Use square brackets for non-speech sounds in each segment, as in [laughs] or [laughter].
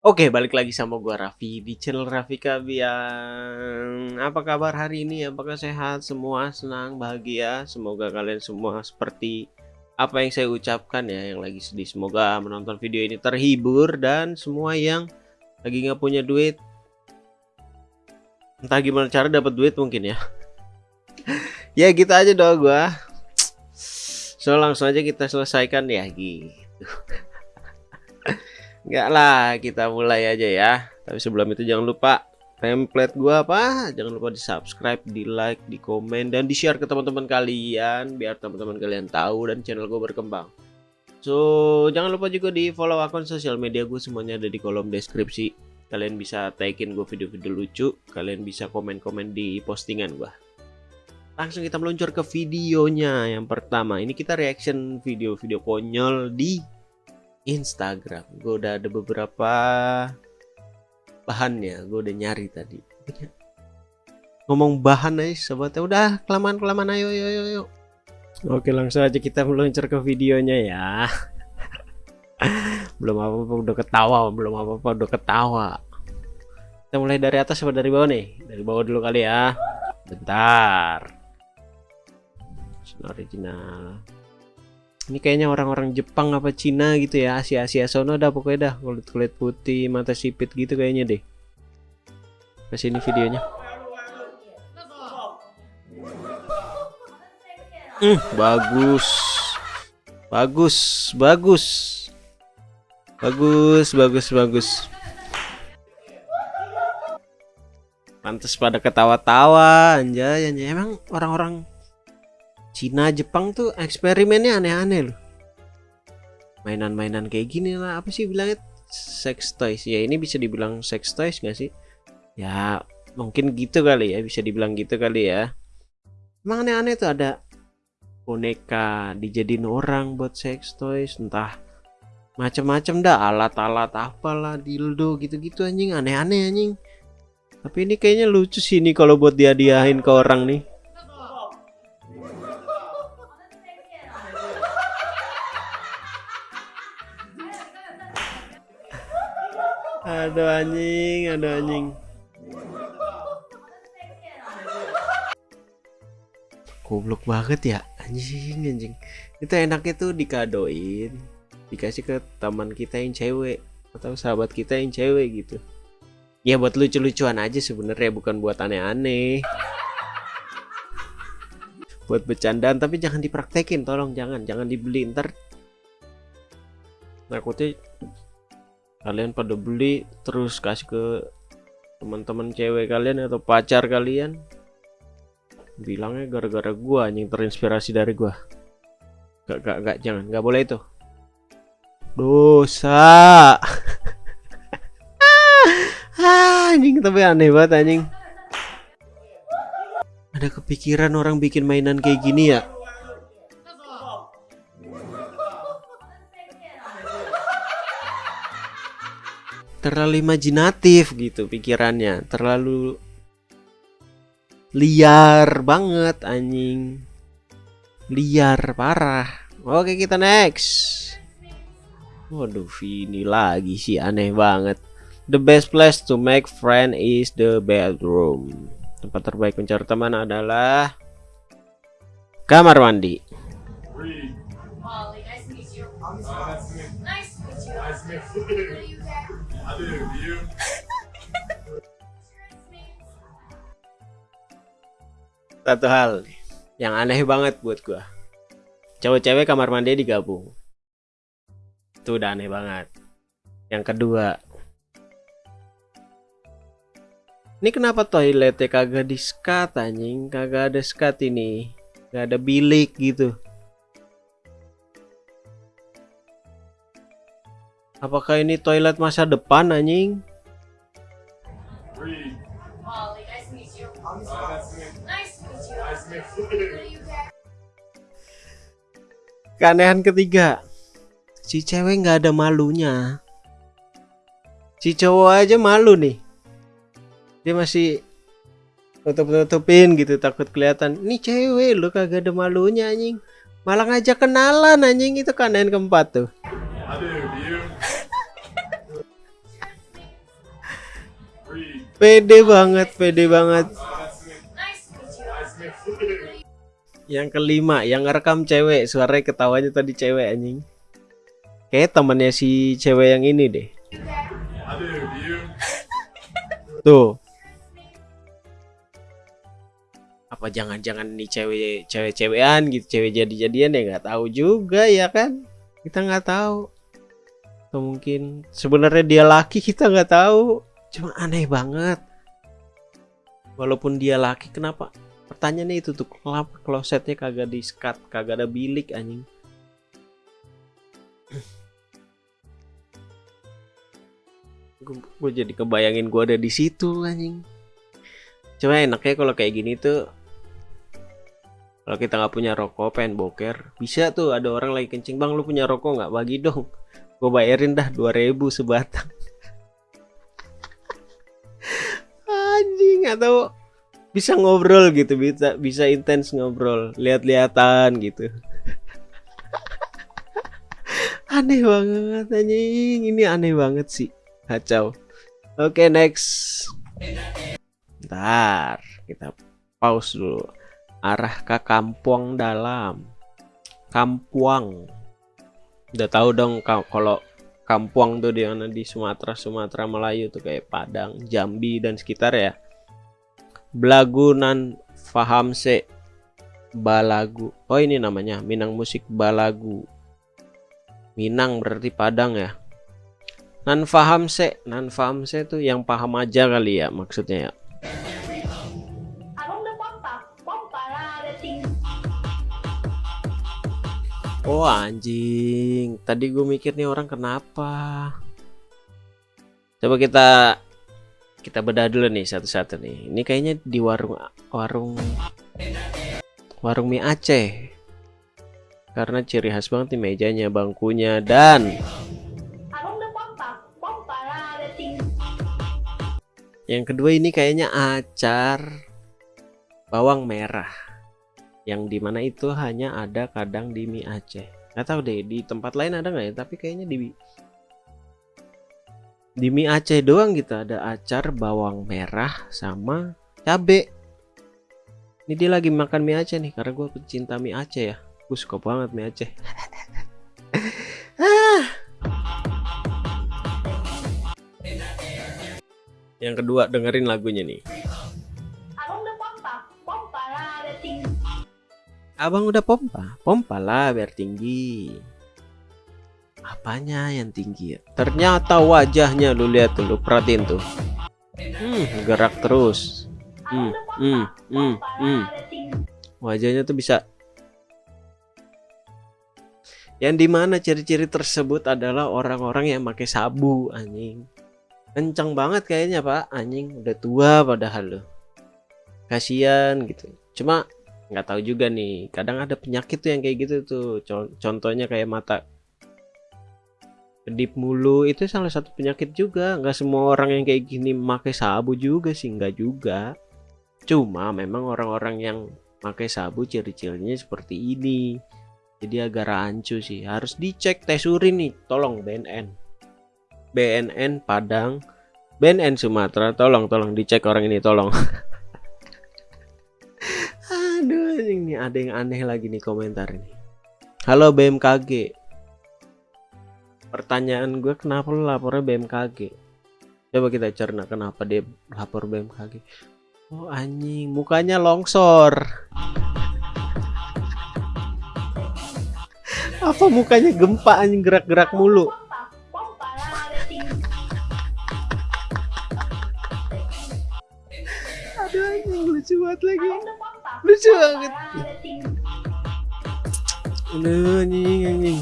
Oke, balik lagi sama gua Raffi di channel Raffi Kabiang. Apa kabar hari ini? Apakah sehat semua? Senang, bahagia? Semoga kalian semua seperti apa yang saya ucapkan ya, yang lagi sedih. Semoga menonton video ini terhibur dan semua yang lagi nggak punya duit, entah gimana cara dapat duit mungkin ya. [laughs] ya gitu aja doa gua. So langsung aja kita selesaikan ya gitu. Enggak lah, kita mulai aja ya. Tapi sebelum itu jangan lupa template gua apa? Jangan lupa di subscribe, di like, di komen, dan di share ke teman-teman kalian biar teman-teman kalian tahu dan channel gue berkembang. So jangan lupa juga di follow akun sosial media gue semuanya ada di kolom deskripsi. Kalian bisa tagin gue video-video lucu, kalian bisa komen-komen di postingan gua. Langsung kita meluncur ke videonya yang pertama. Ini kita reaction video-video konyol di Instagram. Gue udah ada beberapa bahannya gue udah nyari tadi. [laughs] Ngomong bahan aja sobatnya udah kelamaan kelamaan ayo ayo ayo, ayo. oke langsung aja kita meluncur ke videonya ya. [laughs] Belum apa apa udah ketawa. Belum apa apa udah ketawa. Kita mulai dari atas atau dari bawah nih? Dari bawah dulu kali ya. Bentar. Original ini kayaknya orang-orang Jepang apa Cina gitu ya Asia-Asia sono dah pokoknya dah. Kulit-kulit putih mata sipit gitu kayaknya deh. Ke sini videonya. Hmm, bagus. Bagus bagus. Bagus bagus bagus. Pantas pada ketawa-tawa anjay anjay. Emang orang-orang Cina Jepang tuh eksperimennya aneh-aneh loh. Mainan-mainan kayak gini lah apa sih bilangnya? Sex toys. Ya ini bisa dibilang sex toys gak sih? Ya mungkin gitu kali ya bisa dibilang gitu kali ya. Emang aneh-aneh tuh ada boneka dijadiin orang buat sex toys entah macam-macam dah alat-alat apalah dildo gitu-gitu anjing aneh-aneh anjing. Tapi ini kayaknya lucu sih nih kalau buat dia diahin ke orang nih Aduh anjing, aduh anjing. Goblok banget ya, anjing anjing. Itu enaknya tuh dikadoin, dikasih ke teman kita yang cewek atau sahabat kita yang cewek gitu. Ya buat lucu-lucuan aja sebenarnya bukan buat aneh-aneh. Buat bercandaan tapi jangan dipraktekin tolong jangan, jangan dibeli ntar takutnya kalian pada beli terus kasih ke teman-teman cewek kalian atau pacar kalian. Bilangnya gara-gara gua anjing terinspirasi dari gua. Gak gak gak jangan gak boleh itu. Dosa. [laughs] Anjing tapi aneh banget anjing. Ada kepikiran orang bikin mainan kayak gini ya terlalu imajinatif gitu pikirannya. Terlalu liar banget anjing. Liar parah. Oke kita next. Waduh ini lagi sih aneh banget. The best place to make friend is the bedroom. Tempat terbaik mencari teman adalah kamar mandi [laughs] Satu hal yang aneh banget buat gua. Cewek-cewek kamar mandi digabung. Itu udah aneh banget. Yang kedua, ini kenapa toiletnya kagak di skat anjing? Kagak ada skat ini. Gak ada bilik gitu. Apakah ini toilet masa depan anjing? Keanehan ketiga, si cewek nggak ada malunya. Si cowok aja malu nih. Dia masih tutup-tutupin gitu takut kelihatan. Ini cewek lu kagak ada malunya anjing. Malah ngajak kenalan anjing itu keanehan keempat tuh. Pede banget pede banget. Yang kelima yang ngerekam cewek. Suaranya ketawanya tadi cewek anjing. Kayak temannya si cewek yang ini deh. Tuh. Apa jangan-jangan nih cewek cewek cewekan gitu cewek jadi-jadian ya? Nggak tahu juga ya kan? Kita nggak tahu. Atau mungkin sebenarnya dia laki kita nggak tahu cuma aneh banget. Walaupun dia laki kenapa? Pertanyaannya itu tuh kenapa klosetnya kagak di skat kagak ada bilik anjing? [clears throat] Gue jadi kebayangin gue ada di situ anjing. Cuma enaknya kalau kayak gini tuh kalau kita nggak punya rokok pengen boker bisa tuh ada orang lagi kencing bang lu punya rokok nggak? Bagi dong. Gue bayarin dah 2000 sebatang anjing atau bisa ngobrol gitu bisa bisa intens ngobrol lihat-lihatan gitu. [laughs] Aneh banget anjing. Ini aneh banget sih kacau. Oke okay, next. Ntar kita pause dulu. Arah ke kampung dalam. Kampuang. Udah tahu dong kalau kampuang tuh di mana? Di Sumatera Sumatera Melayu tuh kayak Padang Jambi dan sekitar ya Blagunan Faham se Balagu. Oh ini namanya Minang musik Balagu. Minang berarti Padang ya? Nan faham se Nan faham se tuh yang paham aja kali ya maksudnya ya. Oh anjing, tadi gue mikir nih orang kenapa? Coba kita kita bedah dulu nih satu-satu nih. Ini kayaknya di warung warung warung mie Aceh. Karena ciri khas banget nih mejanya, bangkunya dan yang kedua ini kayaknya acar bawang merah yang di mana itu hanya ada kadang di mie Aceh nggak tahu deh di tempat lain ada nggak ya tapi kayaknya di di mie Aceh doang gitu ada acar bawang merah sama cabe. Ini dia lagi makan mie Aceh nih karena gue pecinta mie Aceh ya. Gue suka banget mie Aceh. [laughs] Ah. yang kedua dengerin lagunya nih. Abang udah pompa, pompa? Lah biar tinggi. Apanya yang tinggi ya? Ternyata wajahnya lu lihat tuh, lu perhatiin tuh. Hmm, gerak terus. Hmm, hmm, hmm, hmm. Wajahnya tuh bisa. Yang di mana ciri-ciri tersebut adalah orang-orang yang pakai sabu, anjing. Kencang banget kayaknya pak, anjing. Udah tua padahal lo. Kasian gitu. Cuma nggak tahu juga nih kadang ada penyakit tuh yang kayak gitu tuh contohnya kayak mata kedip mulu itu salah satu penyakit juga. Nggak semua orang yang kayak gini pakai sabu juga sih nggak juga. Cuma memang orang-orang yang pakai sabu ciri-cirinya seperti ini. Jadi agak rancu sih. Harus dicek tes urin nih tolong BNN BNN Padang BNN Sumatera tolong tolong dicek orang ini tolong. [laughs] Ini ada yang aneh lagi nih komentar ini. Halo BMKG. Pertanyaan gue kenapa lo lapornya BMKG? Coba kita cerna kenapa dia lapor BMKG. Oh anjing, mukanya longsor. Apa mukanya gempa anjing gerak-gerak mulu? Aduh anjing lucu banget lagi lucu banget Aduh anjing anjing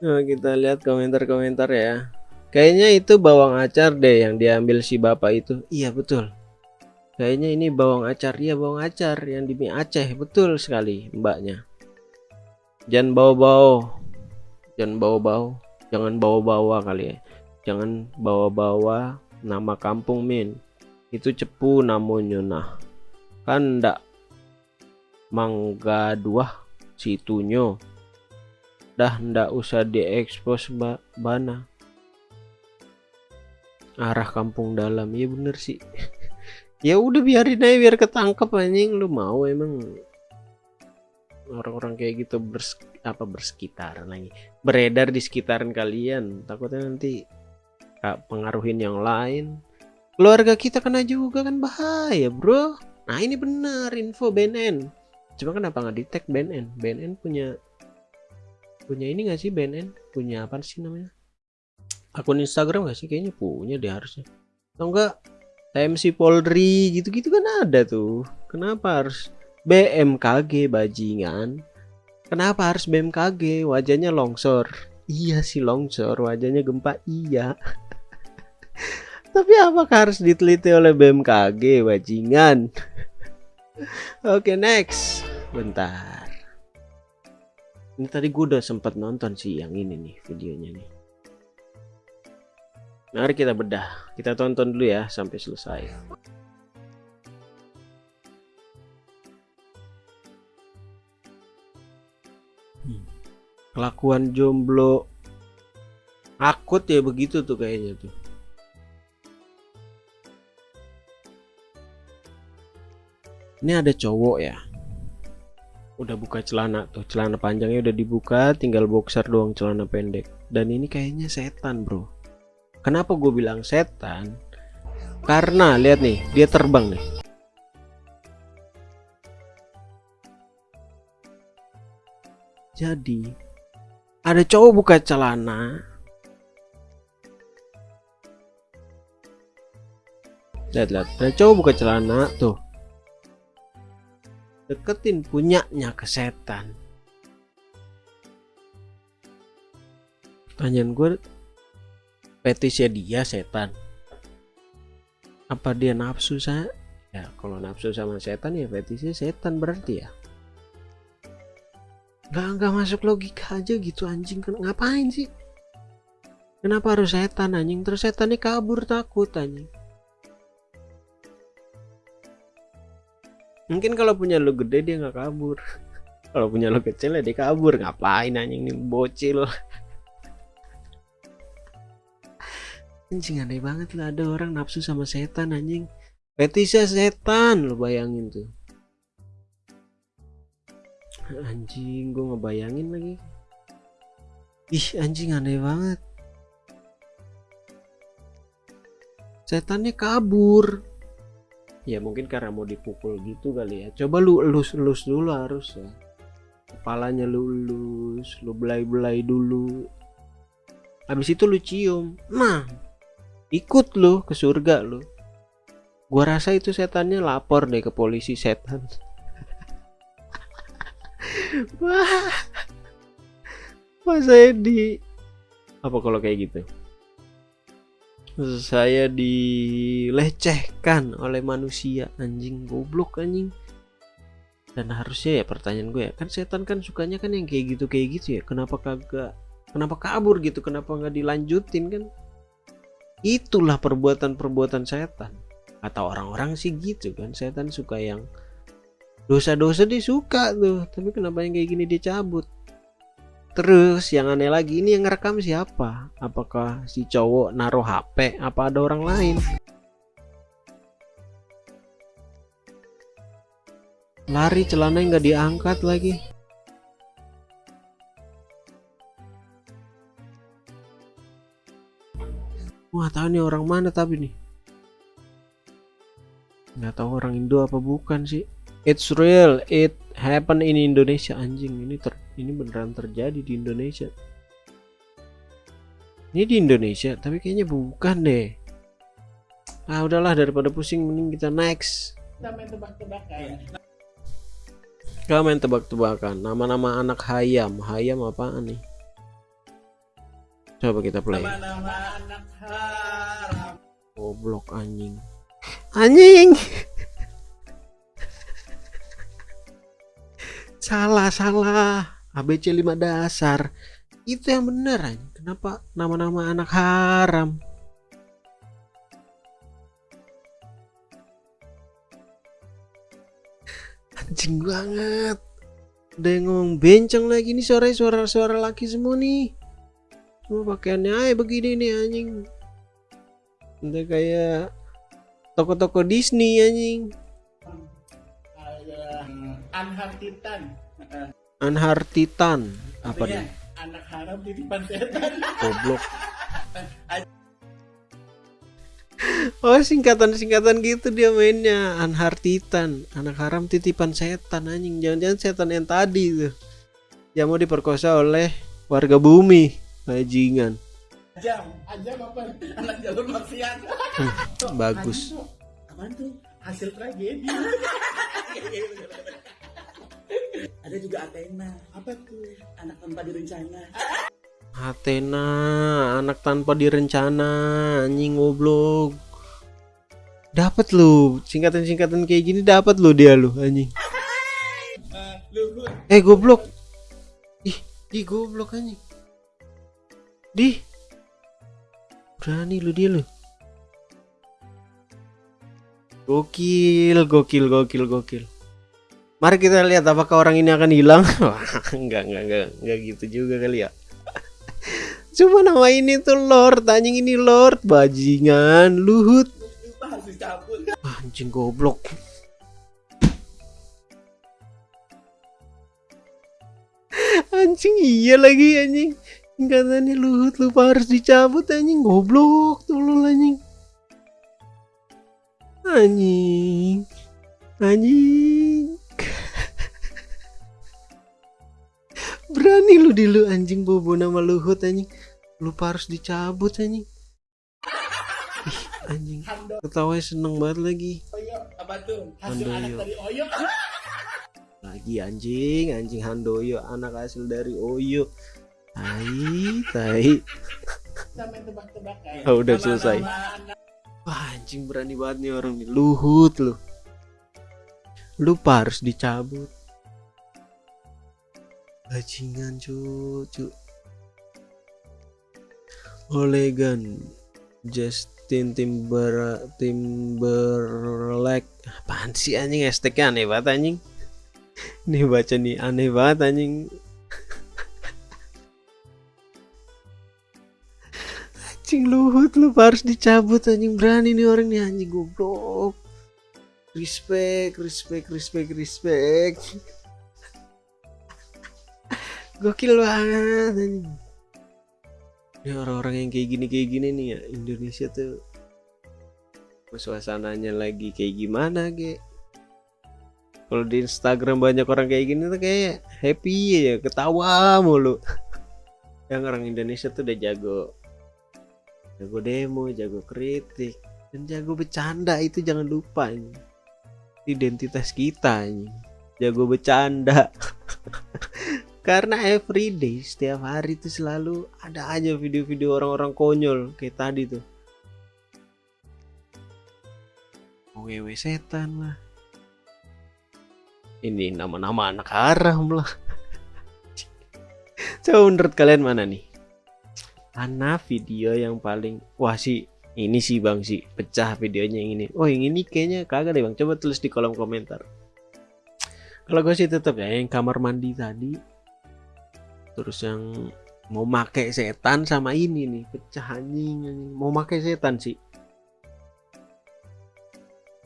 Nah kita lihat komentar-komentar ya. Kayaknya itu bawang acar deh yang diambil si bapak itu. Iya betul. Kayaknya ini bawang acar. Iya bawang acar yang di mie Aceh. Betul sekali mbaknya. Jangan bawa-bawa Jangan bawa-bawa Jangan bawa-bawa kali ya. Jangan bawa-bawa nama kampung min. Itu cepu namanya nah. Kan ndak mangga dua situnya dah ndak usah diekspos ba bana. Arah kampung dalam. Ya bener sih. [laughs] Ya udah biarin aja biar ketangkep anjing. Lu mau emang orang-orang kayak gitu bers apa bersekitaran lagi? Beredar di sekitaran kalian. Takutnya nanti pengaruhin yang lain. Keluarga kita kena juga kan bahaya bro. Nah ini bener. Info BNN cuma kenapa nggak di tag BNN BNN punya punya ini gak sih BNN punya apa sih namanya? Akun Instagram gak sih? Kayaknya punya deh harusnya. Atau enggak TMC Polri gitu-gitu kan ada tuh. Kenapa harus BMKG bajingan? Kenapa harus BMKG wajahnya longsor. Iya sih longsor. Wajahnya gempa iya. [laughs] Tapi apakah harus diteliti oleh BMKG bajingan? [laughs] Oke next. Bentar ini tadi gue udah sempat nonton sih yang ini nih videonya nih. Mari kita bedah. Kita tonton dulu ya sampai selesai. Hmm. kelakuan jomblo. Akut ya begitu tuh kayaknya tuh. Ini ada cowok ya udah buka celana tuh celana panjangnya udah dibuka tinggal boxer doang celana pendek. Dan ini kayaknya setan bro. Kenapa gue bilang setan? Karena lihat nih dia terbang nih. Jadi ada cowok buka celana. Lihat lihat. Ada cowok buka celana tuh deketin punyanya ke setan. Pertanyaan gue petisnya dia setan. Apa dia nafsu saya ya kalau nafsu sama setan ya fetisnya setan berarti ya. Nggak nggak masuk logika aja gitu anjing. Ngapain sih? Kenapa harus setan anjing? Terus setannya kabur takut anjing mungkin kalau punya lo gede dia nggak kabur. [laughs] Kalau punya lo kecil ya dia kabur. Ngapain anjing ini bocil. Anjing aneh banget lah. Ada orang nafsu sama setan anjing. Fetisnya setan lo bayangin tuh. Anjing gue ngebayangin lagi. Ih anjing aneh banget. Setannya kabur ya mungkin karena mau dipukul gitu kali ya. Coba lu elus-elus dulu harus ya. Kepalanya lu elus lu belai-belai dulu. Habis itu lu cium. Nah ikut lu ke surga lu. Gua rasa itu setannya lapor deh ke polisi setan. [laughs] Wah saya di apa kalau kayak gitu saya dilecehkan oleh manusia. Anjing goblok anjing. Dan harusnya ya pertanyaan gue ya kan setan kan sukanya kan yang kayak gitu kayak gitu ya. Kenapa kagak kenapa kabur gitu? Kenapa nggak dilanjutin kan? Itulah perbuatan-perbuatan setan. Atau orang-orang sih gitu kan setan suka yang dosa-dosa dia suka tuh. Tapi kenapa yang kayak gini dia cabut Terus yang aneh lagi ini yang ngerekam siapa? Apakah si cowok naruh HP apa ada orang lain? Lari celana nggak diangkat lagi. Wah tahu nih orang mana tapi nih. Nggak tahu orang Indo apa bukan sih. It's real, it happen in Indonesia anjing ini ter ini beneran terjadi di Indonesia. Ini di Indonesia tapi kayaknya bukan deh. Ah udahlah daripada pusing mending kita next. Kita main tebak-tebakan. Kita main tebak-tebakan. Nama-nama anak hayam. Hayam apaan nih? Coba kita play. Nama-nama anak haram. Goblok anjing. Anjing! [laughs] Salah salah ABC 5 dasar. Itu yang bener kenapa nama-nama anak haram? Anjing banget. Ada yang ngomong benceng lagi nih suara suara suara laki semua nih. Semua pakaiannya ay begini nih anjing. Udah kayak toko-toko Disney anjing. Anhar Titan. Anhar Titan. Apa nih? Anak haram titipan setan. Goblok. [laughs] Oh singkatan-singkatan gitu dia mainnya Anhar Titan Anak haram titipan setan anjing Jangan-jangan setan yang tadi tuh Yang mau diperkosa oleh warga bumi Bajingan Ajam, ajam apa? Anak jalur maksiat. Tuh, bagus. Apaan tuh? Hasil tragedi. [laughs] Ada juga Athena. Apa tuh? Anak tanpa direncana. Athena Anak tanpa direncana Anjing goblok Dapat lu Singkatan-singkatan kayak gini dapat lu dia lu anjing Eh, Luhut. Eh goblok Ih, di goblok anjing Di Berani lu dia lu Gokil, gokil, gokil, gokil Mari kita lihat apakah orang ini akan hilang. [laughs] Enggak, enggak, enggak, enggak gitu juga kali ya. [laughs] Cuma nama ini tuh Lord, anjing ini Lord Bajingan, Luhut. Anjing goblok. Anjing iya lagi anjing. Singkatannya Luhut lupa harus dicabut anjing. Goblok tolol anjing. Anjing. Anjing Berani lu di lu anjing bobo nama Luhut anjing. Lupa harus dicabut anjing. Ih, anjing. Ketawanya seneng banget lagi. Handoyo. anak dari Oyo. [laughs] lagi anjing anjing Handoyo anak hasil dari Oyo. Tai tai. Oh, udah selesai. wah anjing berani banget nih orang nih. Luhut lu. Lupa harus dicabut bajingan cucu Olegan Justin Timber Timberlake. Apaan sih anjing? Hashtagnya aneh banget anjing. Nih baca nih aneh banget anjing. Anjing luhut lu harus dicabut anjing. Berani nih orang nih anjing goblok. Respect respect respect respect gokil banget ini orang-orang yang kayak gini kayak gini nih ya Indonesia tuh suasananya lagi kayak gimana ge? Kalau di Instagram banyak orang kayak gini tuh kayak happy ya ketawa mulu. [laughs] Yang orang Indonesia tuh udah jago jago demo jago kritik dan jago bercanda itu jangan lupa ini identitas kita ini jago bercanda [laughs] karena everyday setiap hari itu selalu ada aja video-video orang-orang konyol kayak tadi tuh. Wewe setan lah. Ini nama-nama anak haram lah. [laughs] Coba menurut kalian mana nih? Mana video yang paling wah sih ini sih bang sih pecah videonya yang ini. Oh yang ini kayaknya kagak deh bang coba tulis di kolom komentar. Kalau gue sih tetap ya yang kamar mandi tadi terus yang mau make setan sama ini nih pecah anjing, mau make setan sih.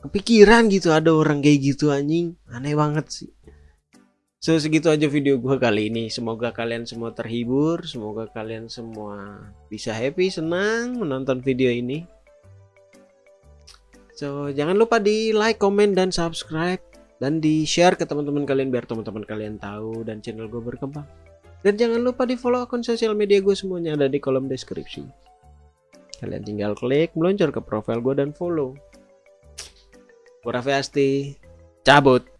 Kepikiran gitu ada orang kayak gitu anjing. Aneh banget sih. So segitu aja video gua kali ini. Semoga kalian semua terhibur Semoga kalian semua bisa happy, senang menonton video ini. So jangan lupa di like, komen, dan subscribe. Dan di share ke teman-teman kalian Biar teman-teman kalian tahu dan channel gue berkembang Dan jangan lupa di follow akun sosial media gue semuanya ada di kolom deskripsi. Kalian tinggal klik, meluncur ke profile gue dan follow. Gue Raffi Asti Cabut